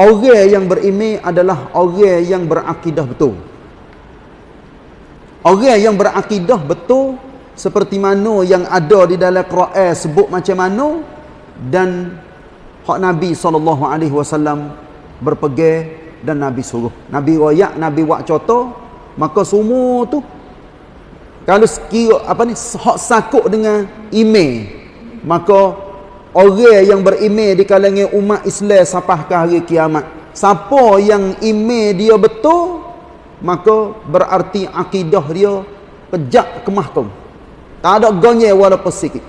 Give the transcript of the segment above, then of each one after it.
orang yang berimej adalah orang yang berakidah betul. Orang yang berakidah betul seperti mana yang ada di dalam Quran sebut macam mana dan hak Nabi SAW berpegang dan Nabi suruh. Nabi royak, Nabi buat contoh, maka semua tu kalau sekira apa ni hak sakut dengan email maka orang yang berimej di kalangan umat Islam sampai ke hari kiamat siapa yang email dia betul maka berarti akidah dia pejak ke mahkum tak ada gonye walaupun sikit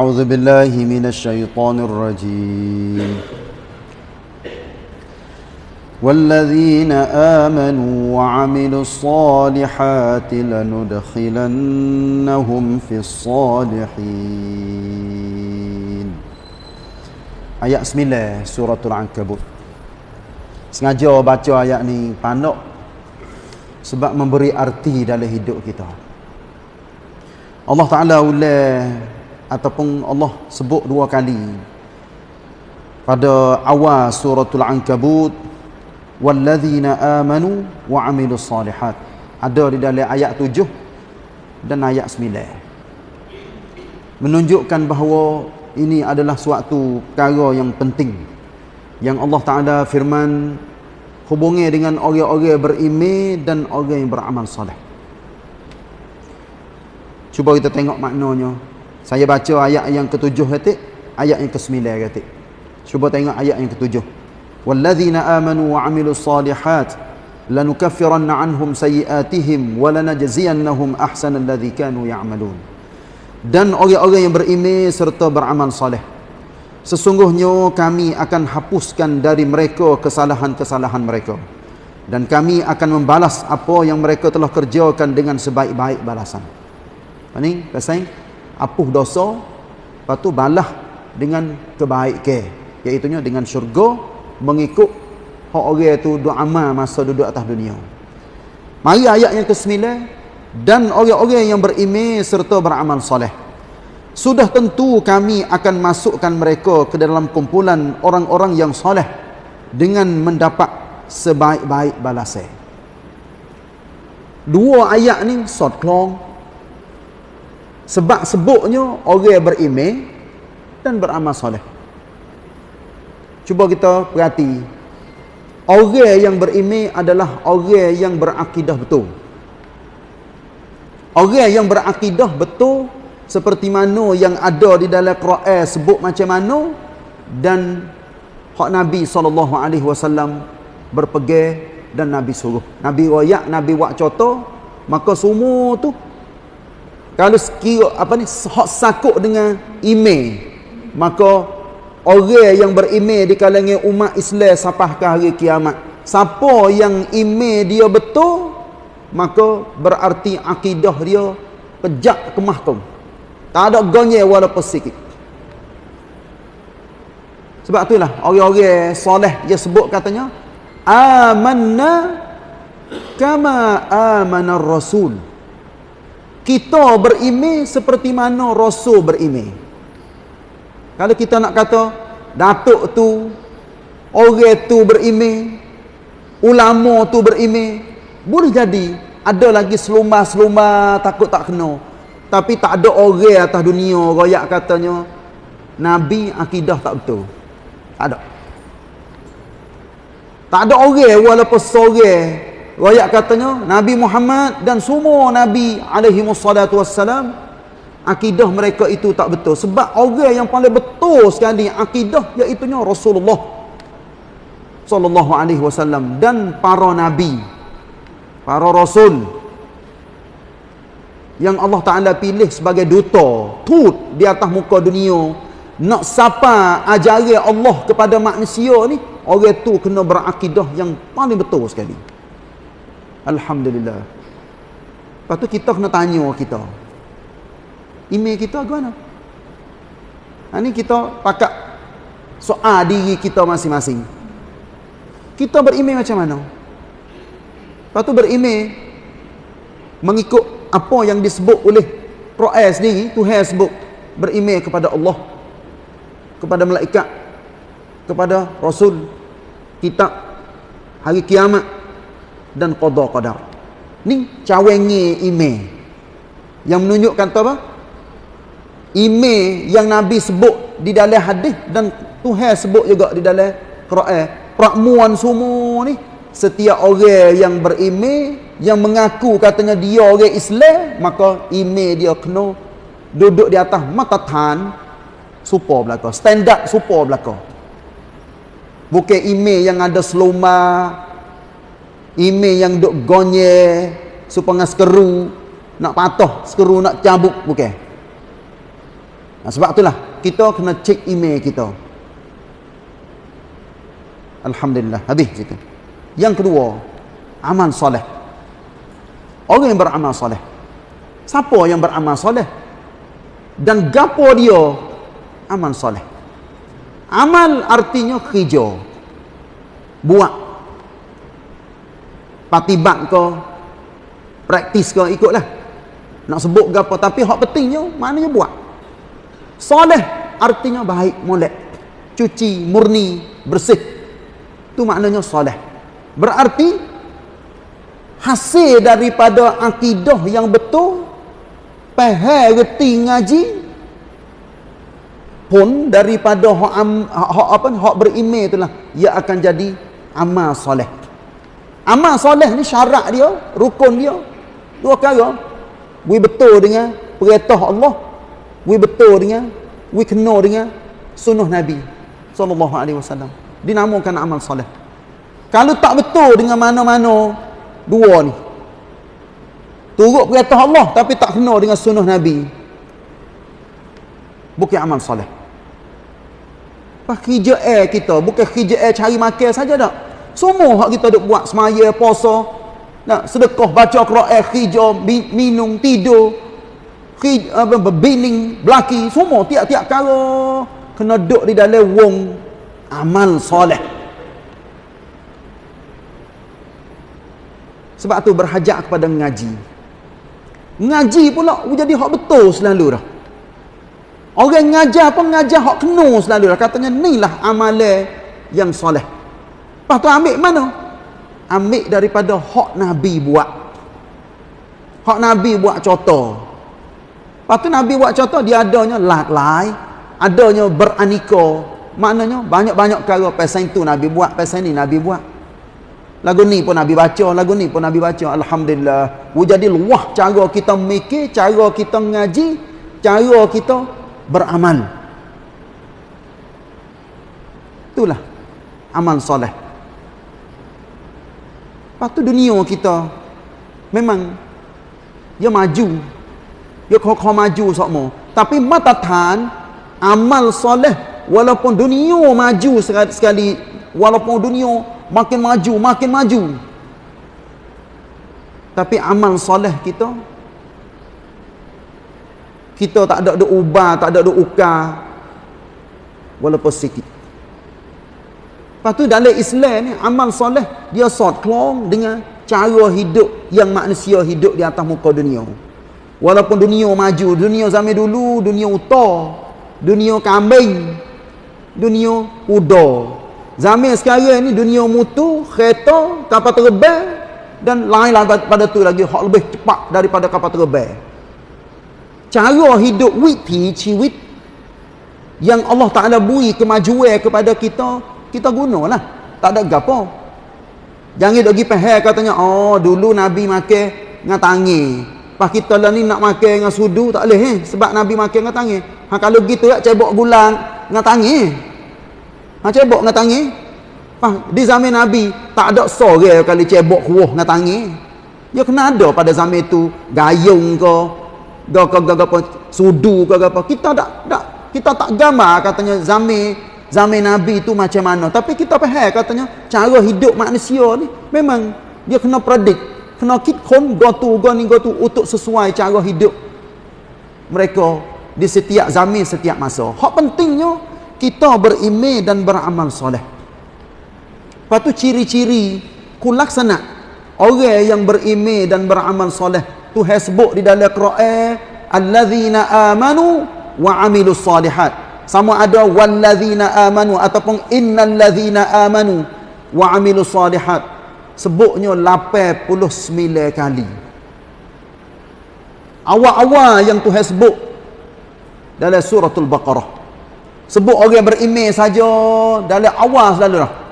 أعوذ بالله من الشيطان الرجيم والذين آمنوا وعملوا الصالحات لندخلنهم في الصالحين Ayat 9 suratul Ankabut Sengaja baca ayat ni pandok Sebab memberi arti dalam hidup kita Allah Ta'ala ulah ataupun Allah sebut dua kali pada awal suratul ankabut walladzina amanu wa amilus salihat. Ada di dalam ayat tujuh dan ayat sembilan. Menunjukkan bahawa ini adalah suatu perkara yang penting. Yang Allah Taala firman hubungi dengan orang-orang beriman dan orang yang beramal soleh. Cuba kita tengok maknanya. Saya baca ayat yang ketujuh kata, ayat yang kesembilan kata. Cuba tengok ayat yang ketujuh. Wa amilus salihat lanukaffiranna anhum sayiatihim wa lanajziyannahum ahsanal ladzi kanu ya'malun. Dan orang-orang yang beriman serta beramal soleh. Sesungguhnya kami akan hapuskan dari mereka kesalahan-kesalahan mereka. Dan kami akan membalas apa yang mereka telah kerjakan dengan sebaik-baik balasan. Apa ni? Pasal apuh dosa lepas tu balah dengan kebaikan iaitu dengan syurga mengikut hak orang tu duk amal masa duduk atas dunia. Mari ayat yang ke-9 dan orang-orang yang beriman serta beramal soleh. Sudah tentu kami akan masukkan mereka ke dalam kumpulan orang-orang yang soleh dengan mendapat sebaik-baik balasan. Dua ayat ni short klong. Sebab sebutnya orang beriman dan beramal soleh. Cuba kita perhati. Orang yang beriman adalah orang yang berakidah betul. Orang yang berakidah betul seperti mana yang ada di dalam Quran sebut macam mana dan hak Nabi SAW berpegang dan Nabi suruh. Nabi royak, Nabi buat contoh, maka semua tu kalau sekira apa ni hak sakut dengan email maka orang yang berimej di kalangan umat Islam sampai ke hari kiamat. Siapa yang email dia betul maka berarti akidah dia pejak ke mahkum. Tak ada gonye walaupun sikit. Sebab itulah orang-orang soleh dia sebut katanya amanna kama amana rasul. Kita berimej seperti mana rasul berimej kalau kita nak kata datuk tu orang tu berimej ulama tu berimej boleh jadi ada lagi selumba-selumba takut tak kena. Tapi tak ada orang atas dunia royak katanya nabi akidah tak betul. Tak ada. Tak ada orang walaupun seorang Rakyat katanya Nabi Muhammad dan semua Nabi alaihi wassalatu wassalam akidah mereka itu tak betul sebab orang yang paling betul sekali akidah iaitu Rasulullah sallallahu alaihi wasallam dan para nabi para rasul yang Allah Taala pilih sebagai duta tut di atas muka dunia nak sapa ajaran Allah kepada manusia ni orang tu kena berakidah yang paling betul sekali Alhamdulillah. Tu kita kena tanya kita. Email kita ke mana? Ha, ni kita pakat soal diri kita masing-masing. Kita beremail macam mana? Lepas tu berimej mengikut apa yang disebut oleh Quran sendiri, Tuhan sebut berimej kepada Allah, kepada malaikat, kepada Rasul, kitab, hari kiamat dan qada qadar. Ni cawengi imej. Yang menunjukkan apa? Imej yang Nabi sebut di dalam hadis dan Tuhan sebut juga di dalam Quran. Prakmuan semua ni setiap orang yang berimej yang mengaku katanya dia orang Islam maka imej dia kena duduk di atas matatan supaya belaka standard supaya belaka bukan imej yang ada seluma imej yang duk gonye supaya skeru nak patah skeru nak cabuk bukan sebab itulah kita kena cek imej kita Alhamdulillah habis cerita yang kedua, amal soleh. Orang yang beramal soleh. Siapa yang beramal soleh? Dan gapo dia amal soleh? Amal artinya kerja. Buat. Patibat ke, praktis ke, ikutlah. Nak sebut gapo tapi hak pentingnya maknanya buat. Soleh artinya baik, molek. Cuci, murni, bersih. Itu maknanya soleh. Berarti hasil daripada akidah yang betul faham reti ngaji pun daripada hak, apa hak berimej itulah ia akan jadi amal soleh. Amal soleh ni syarat dia, rukun dia dua perkara. We betul dengan perintah Allah, we betul dengan we kena dengan sunnah Nabi sallallahu alaihi wasallam. Dinamakan amal soleh. Kalau tak betul dengan mana-mana dua ni. Turut perintah Allah tapi tak kena dengan sunnah Nabi. Bukan amal soleh. Pas kerja air kita, bukan kerja air cari makan saja tak. Semua hak kita duk buat semaya, puasa, nak sedekah, baca Quran, kerja, minum, tidur, berbining, belaki, semua tiap-tiap kala kena duduk di dalam wong amal soleh. Sebab tu berhajat kepada ngaji. Ngaji pula jadi hak betul selalu dah. Orang ngajar pun ngajar hak kena selalu dah. Katanya inilah amalan yang soleh. Lepas tu ambil mana? Ambil daripada hak Nabi buat. Hak Nabi buat contoh. Lepas tu Nabi buat contoh dia adanya lat-lai. Adanya beraniko. Maknanya banyak-banyak perkara pasal itu Nabi buat. Pasal ni Nabi buat. Lagu ni pun Nabi baca, lagu ni pun Nabi baca. Alhamdulillah. Jadi luah cara kita mikir, cara kita ngaji, cara kita beramal. Itulah amal soleh. Lepas tu dunia kita memang dia maju. Dia kau maju semua. Tapi matatan amal soleh walaupun dunia maju sekali walaupun dunia makin maju makin maju. Tapi amal soleh kita kita tak ada duk ubah tak ada duk ukar walaupun sikit. Lepas tu dalam Islam ni amal soleh dia sort klong dengan cara hidup yang manusia hidup di atas muka dunia walaupun dunia maju dunia zaman dulu dunia utar dunia kambing dunia udar Zaman sekarang ni dunia mutu, kereta, kapal terbang dan lain-lain pada tu lagi hak lebih cepat daripada kapal terbang. Cara hidup witi ciwit yang Allah Taala beri kemajuan kepada kita, kita gunalah. Tak ada gapo. Jangan pergi pahal katanya, oh dulu Nabi makan dengan tangi. Pas kita lah ni nak makan dengan sudu tak boleh eh sebab Nabi makan dengan tangi. Ha kalau gitu ya cebok gulang dengan tangi. Ha cebok dengan tangi. Ha, di zaman Nabi tak ada sore kali cebok kuah dengan tangi. Ya kena ada pada zaman itu gayung ke ke, ke, ke sudu ke apa. Kita tak tak kita tak gambar katanya zaman zaman Nabi itu macam mana. Tapi kita faham katanya cara hidup manusia ni memang dia kena predik, kena kit kon go tu go ni go tu untuk sesuai cara hidup mereka di setiap zaman setiap masa. Hak pentingnya kita berimej dan beramal soleh. Lepas tu ciri-ciri kulaksana orang yang berimej dan beramal soleh Tuhan sebut di dalam Quran allazina amanu wa amilus salihat sama ada wallazina amanu ataupun innallazina amanu wa amilus salihat sebutnya 89 kali. Awal-awal yang Tuhan sebut dalam suratul baqarah. Sebut orang berimej saja dalam awal selalu dah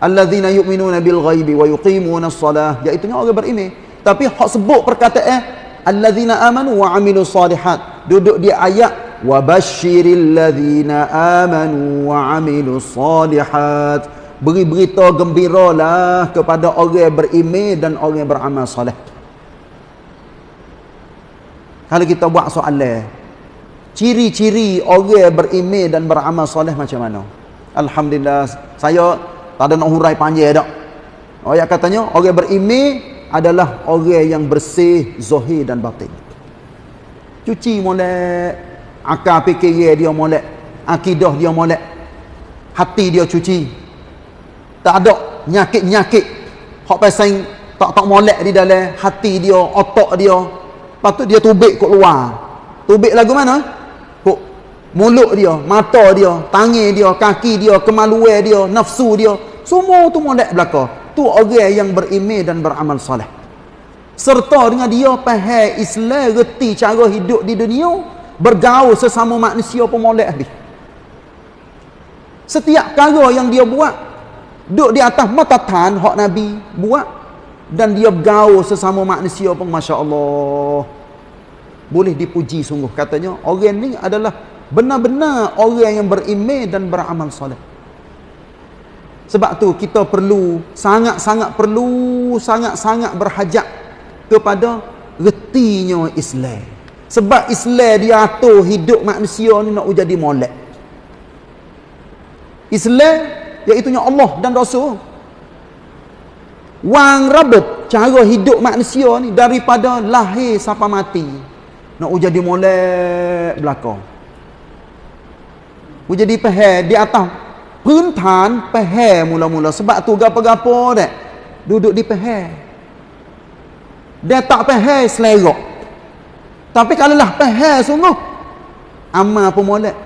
allazina yu'minuna bil ghaibi wa yuqimuna as-salah iaitu orang berimej tapi hak sebut perkataan alladzina amanu wa amilu salihat duduk di ayat wa basyiril ladzina amanu wa amilu salihat beri berita gembiralah kepada orang beriman dan orang beramal soleh. Kalau kita buat soalan ciri-ciri orang beriman dan beramal soleh macam mana? Alhamdulillah saya tak ada nak hurai panjang dak oh ya katanya orang beriman adalah orang yang bersih zahir dan batin. Cuci molek akal fikir dia molek akidah dia molek hati dia cuci tak ada. Nyakit-nyakit hak pasal tak tak molek di dalam hati dia otak dia. Patut dia tubik kat luar. Tubik lagu mana? Kok mulut dia mata dia tangan dia kaki dia kemaluan dia nafsu dia. Semua tu molek belakang tu orang yang berimej dan beramal soleh. Serta dengan dia faham Islam reti cara hidup di dunia bergaul sesama manusia pun molek habis. Setiap perkara yang dia buat duduk di atas mata tan hak Nabi buat dan dia bergaul sesama manusia pun Masya Allah boleh dipuji sungguh katanya orang ni adalah benar-benar orang yang berimej dan beramal soleh sebab tu kita perlu sangat-sangat perlu sangat-sangat berhajat kepada retinya Islam. Sebab Islam dia atur hidup manusia ni nak jadi molek. Islam iaitunya Allah dan Rasul. Wang rabat cara hidup manusia ni daripada lahir sampai mati. Nak jadi molek belakang. Jadi pehe di atas. Puntan pehe mula-mula. Sebab tu gapo-gapo dak Duduk di pehe, Dia tak pehe selerok. Tapi kalau lah peher sungguh. Amal pun molek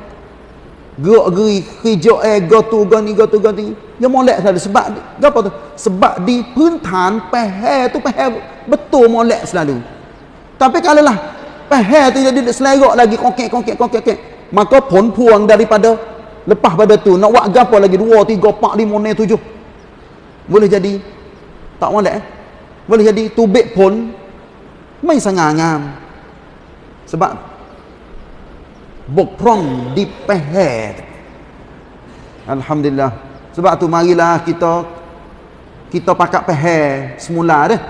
gerak geri hijau eh gotu gani gotu gani yang molek sana sebab apa tu? Sebab di pentan pehe tu pehe betul molek selalu. Tapi kalau lah pehe tu jadi selerok lagi kongkek kongkek kongkek kongkek maka pun puang daripada lepas pada tu nak buat gapa lagi? Dua tiga empat lima enam tujuh. Boleh jadi? Tak molek eh? boleh jadi? Tubik pun main sangat ngam sebab bokprong di peher. Alhamdulillah. Sebab tu marilah kita kita pakat peher semula dah.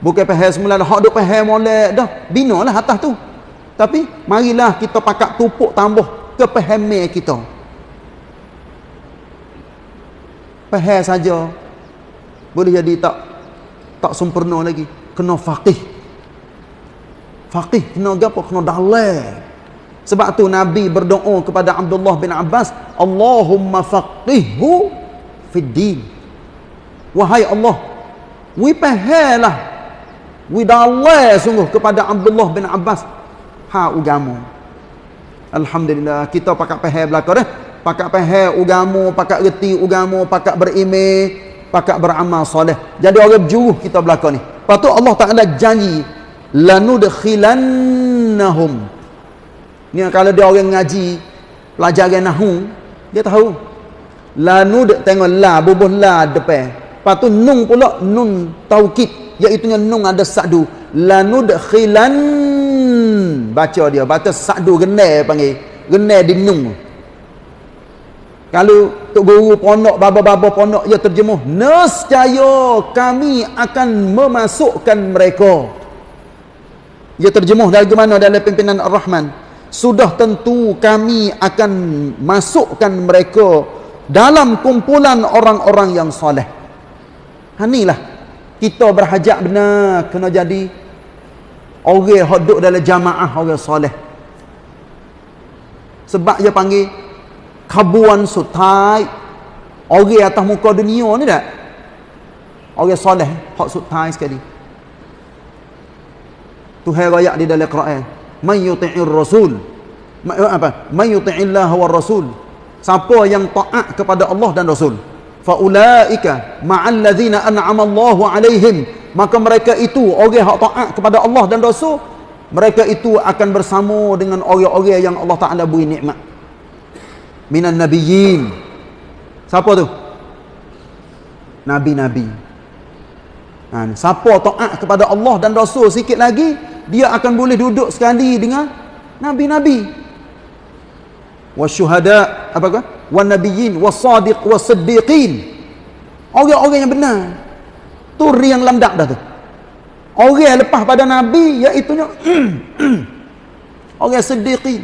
Bukan peher semula dah. Hak duk peher molek dah. Binalah atas tu. Tapi marilah kita pakat tupuk tambah ke peher kita. Faham saja. Boleh jadi tak tak sempurna lagi. Kena faqih. Faqih kena apa? Kena dalil. Sebab tu Nabi berdoa kepada Abdullah bin Abbas, Allahumma faqihhu fid din. Wahai Allah, wi pahalah. Wi sungguh kepada Abdullah bin Abbas ha agama. Alhamdulillah kita pakai pahal belaka dah pakat faham agama, pakat reti agama, pakat berimej, pakat beramal soleh. Jadi orang berjuruh kita belakang ni. Tu Allah Taala janji lanudkhilannahum. Ni kalau dia orang ngaji pelajaran nahwu, dia tahu. Lanud tengok la bubuh la depan. Lepas tu nun pula nun taukid iaitu nun ada sadu. Lanudkhilan baca dia baca sadu genai panggil. Genai di nun. Kalau tok guru pondok baba-baba pondok dia terjemuh, nescaya kami akan memasukkan mereka. Dia terjemuh dari mana dalam pimpinan Ar-Rahman? sudah tentu kami akan masukkan mereka dalam kumpulan orang-orang yang soleh. Ha, inilah kita berhajat benar kena jadi orang yang duduk dalam jamaah orang soleh. Sebab dia panggil kabuan sutai orang atas muka dunia ni tak? Orang soleh, hak sutai sekali. Tuhan rakyat di dalam Quran man yuti'ir rasul. Ma, apa? Man yuti'illah wa rasul. Siapa yang taat kepada Allah dan Rasul. Faulaika ma'al ladzina an'ama Allahu alaihim. Maka mereka itu orang yang taat kepada Allah dan Rasul mereka itu akan bersama dengan orang-orang yang Allah Taala beri nikmat. Minan nabiyyin. Siapa tu? Nabi-nabi. Ha, siapa taat kepada Allah dan Rasul sikit lagi dia akan boleh duduk sekali dengan nabi-nabi. Wasyuhada apa kan wan nabiyyin wasadiq wasiddiqin orang-orang yang benar. Tu yang lamdak dah tu. Orang lepas pada nabi iaitu orang siddiqin.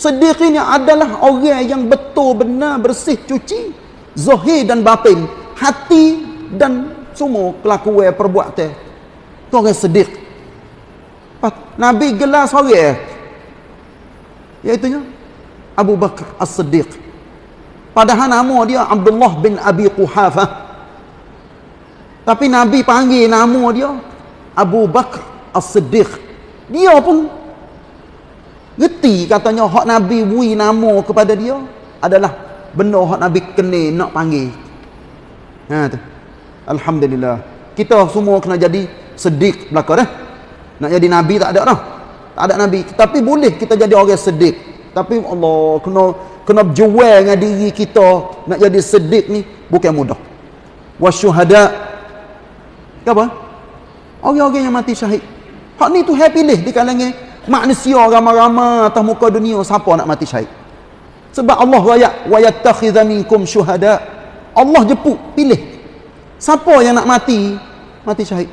Siddiqin yang adalah orang yang betul benar bersih cuci zahir dan batin. Hati dan semua kelakuan perbuatan. Tu orang siddiq nabi gelar seorang iaitu Abu Bakar As-Siddiq. Padahal nama dia Abdullah bin Abi Quhafah. Tapi Nabi panggil nama dia Abu Bakar As-Siddiq. Dia pun ngerti katanya hak Nabi bui nama kepada dia adalah benda hak Nabi kena nak panggil. Ha tu. Alhamdulillah. Kita semua kena jadi sedek belaka dah. Nak jadi nabi tak ada dah. Tak ada nabi, tapi boleh kita jadi orang sedek. Tapi Allah kena kena jual dengan diri kita nak jadi sedik ni bukan mudah. Wasyuhada. Apa? Orang-orang yang mati syahid. Hak ni tu pilih di kalangan manusia ramai-ramai atas muka dunia siapa nak mati syahid. Sebab Allah raya wa yattakhidha minkum syuhada. Allah jepuk pilih. Siapa yang nak mati mati syahid.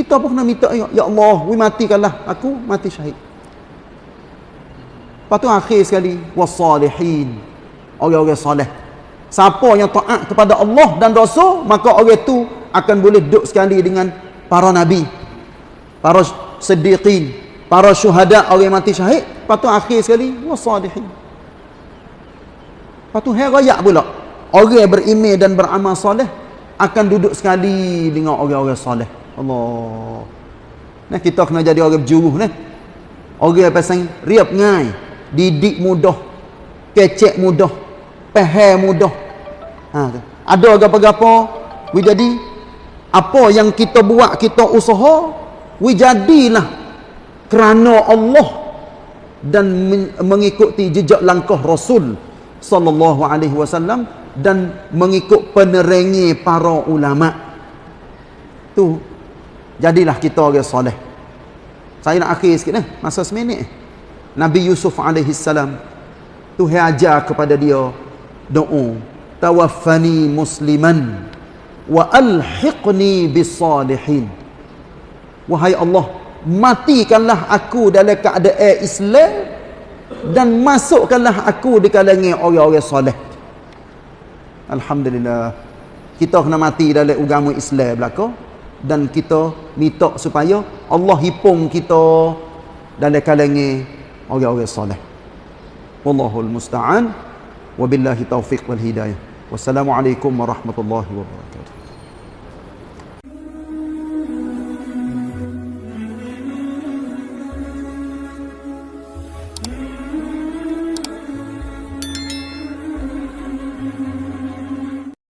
Kita pun kena minta ya, ya Allah, we matikanlah aku mati syahid. Lepas tu akhir sekali wasalihin. Orang-orang soleh. Siapa yang taat kepada Allah dan Rasul, maka orang itu akan boleh duduk sekali dengan para nabi, para siddiqin, para syuhada, orang mati syahid. Lepas tu akhir sekali wasalihin. Lepas tu hari raya pula. Orang yang berimej dan beramal soleh akan duduk sekali dengan orang-orang soleh. Allah. Nah kita kena jadi orang berjuruh ni. Orang yang pasang riap ngai didik mudah kecek mudah faham mudah ha, ada apa-apa we jadi apa yang kita buat kita usaha we jadilah kerana Allah dan mengikuti jejak langkah Rasul sallallahu alaihi wasallam dan mengikut penerangi para ulama tu jadilah kita orang soleh. Saya nak akhir sikit eh masa seminit. Nabi Yusuf alaihi salam Tuhan ajar kepada dia doa tawaffani musliman wa alhiqni bisalihin wahai Allah matikanlah aku dalam keadaan Islam dan masukkanlah aku di kalangan orang-orang soleh. Alhamdulillah kita kena mati dalam agama Islam belaka dan kita minta supaya Allah hipung kita dalam kalangan orang-orang soleh. Wallahul musta'an. Wabillahi taufiq wal hidayah. Wassalamualaikum warahmatullahi wabarakatuh.